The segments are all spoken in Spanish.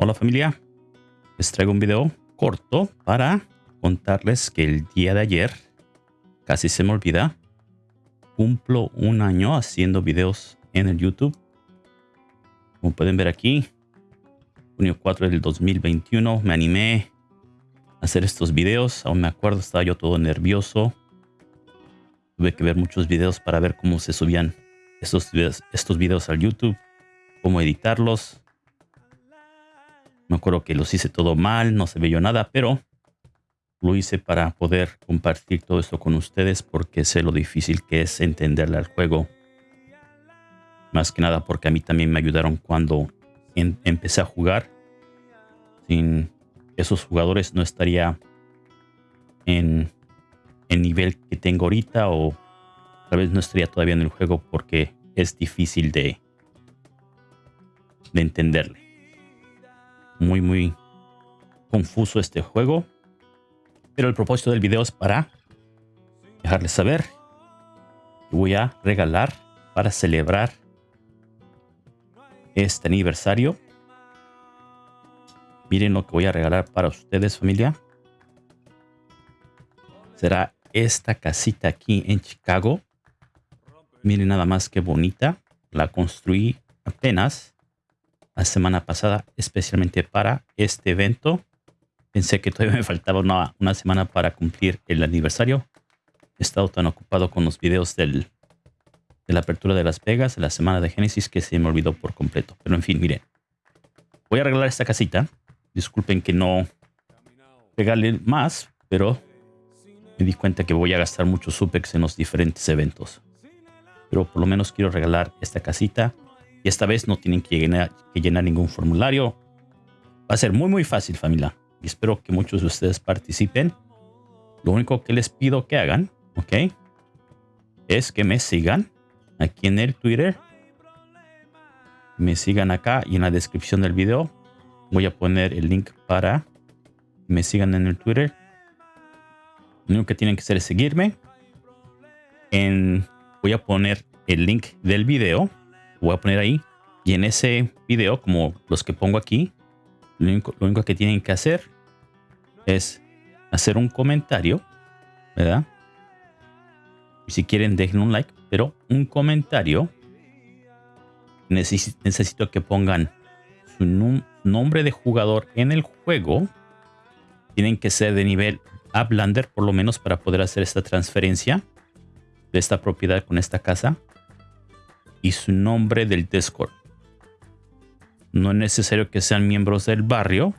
Hola familia, les traigo un video corto para contarles que el día de ayer, casi se me olvida, cumplo un año haciendo videos en el YouTube. Como pueden ver aquí, junio 4 del 2021 me animé a hacer estos videos. Aún me acuerdo, estaba yo todo nervioso. Tuve que ver muchos videos para ver cómo se subían estos videos, estos videos al YouTube, cómo editarlos me acuerdo que los hice todo mal, no se veía nada, pero lo hice para poder compartir todo esto con ustedes porque sé lo difícil que es entenderle al juego. Más que nada porque a mí también me ayudaron cuando empecé a jugar. Sin esos jugadores no estaría en el nivel que tengo ahorita o tal vez no estaría todavía en el juego porque es difícil de, de entenderle muy, muy confuso este juego. Pero el propósito del video es para dejarles saber voy a regalar para celebrar este aniversario. Miren lo que voy a regalar para ustedes, familia. Será esta casita aquí en Chicago. Miren nada más que bonita. La construí apenas la semana pasada, especialmente para este evento. Pensé que todavía me faltaba una, una semana para cumplir el aniversario. He estado tan ocupado con los videos del, de la apertura de Las Vegas, de la semana de Génesis, que se me olvidó por completo. Pero en fin, miren. Voy a regalar esta casita. Disculpen que no regale más, pero me di cuenta que voy a gastar mucho Supex en los diferentes eventos. Pero por lo menos quiero regalar esta casita y esta vez no tienen que llenar, ningún formulario. Va a ser muy muy fácil familia. Y espero que muchos de ustedes participen. Lo único que les pido que hagan, ¿ok? Es que me sigan aquí en el Twitter. Me sigan acá y en la descripción del video voy a poner el link para que me sigan en el Twitter. Lo único que tienen que hacer es seguirme. En, voy a poner el link del video voy a poner ahí. Y en ese video, como los que pongo aquí, lo único, que tienen que hacer es hacer un comentario, ¿verdad? Si quieren, dejen un like, pero un comentario. necesito que pongan su nombre de jugador en el juego. Tienen que ser de nivel Uplander, por lo menos, para poder hacer esta transferencia de esta propiedad con esta casa y su nombre del Discord. No es necesario que sean miembros del barrio,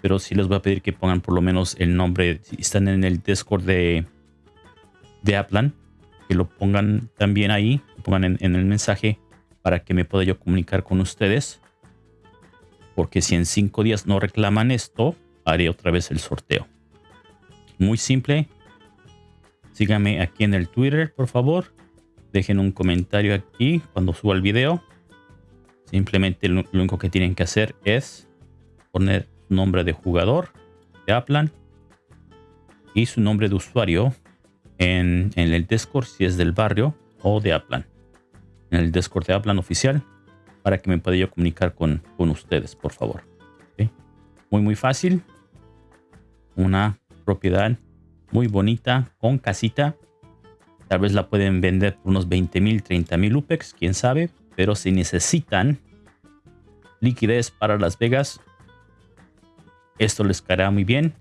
pero sí les voy a pedir que pongan por lo menos el nombre. Si están en el Discord de, de Aplan, que lo pongan también ahí, pongan en, en el mensaje para que me pueda yo comunicar con ustedes. Porque si en cinco días no reclaman esto, haré otra vez el sorteo. Muy simple. Síganme aquí en el Twitter, por favor dejen un comentario aquí cuando suba el video. Simplemente lo, único que tienen que hacer es poner nombre de jugador de Aplan y su nombre de usuario en, el Discord si es del barrio o de Aplan. En el Discord de Aplan oficial para que me pueda yo comunicar con, con ustedes, por favor. Muy, muy fácil. Una propiedad muy bonita con casita Tal vez la pueden vender por unos 20 mil, 30 mil UPEX, quién sabe. Pero si necesitan liquidez para Las Vegas, esto les caerá muy bien.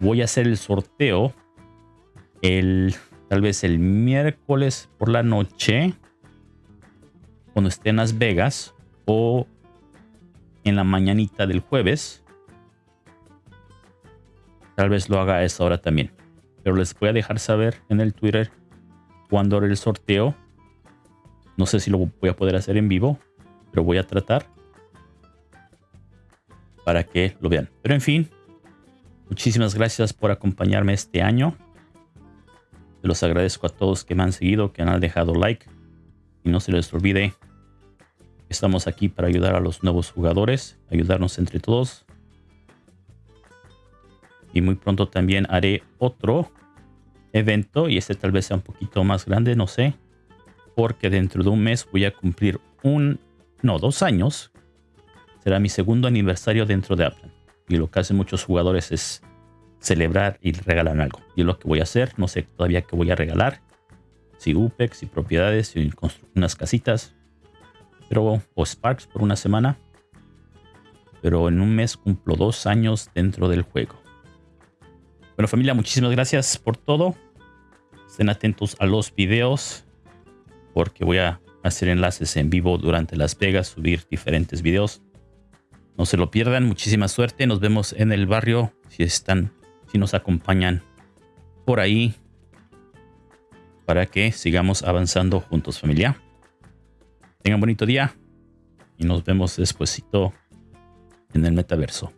Voy a hacer el sorteo el tal vez el miércoles por la noche cuando esté en Las Vegas o en la mañanita del jueves. Tal vez lo haga a esa hora también. Pero les voy a dejar saber en el Twitter cuando haré el sorteo. No sé si lo voy a poder hacer en vivo, pero voy a tratar para que lo vean. Pero en fin, muchísimas gracias por acompañarme este año. Se los agradezco a todos que me han seguido, que han dejado like. Y no se les olvide, estamos aquí para ayudar a los nuevos jugadores, ayudarnos entre todos. Y muy pronto también haré otro evento y este tal vez sea un poquito más grande, no sé. Porque dentro de un mes voy a cumplir un, no, dos años será mi segundo aniversario dentro de Aplan. Y lo que hacen muchos jugadores es celebrar y regalar algo. Y es lo que voy a hacer. No sé todavía qué voy a regalar. Si UPEX, si propiedades, si unas casitas. Pero, o Sparks por una semana. Pero en un mes cumplo dos años dentro del juego. Bueno familia, muchísimas gracias por todo. Estén atentos a los videos. Porque voy a hacer enlaces en vivo durante Las Vegas. Subir diferentes videos. No se lo pierdan. Muchísima suerte. Nos vemos en el barrio. Si están si nos acompañan por ahí para que sigamos avanzando juntos familia. Tengan bonito día y nos vemos despuesito en el metaverso.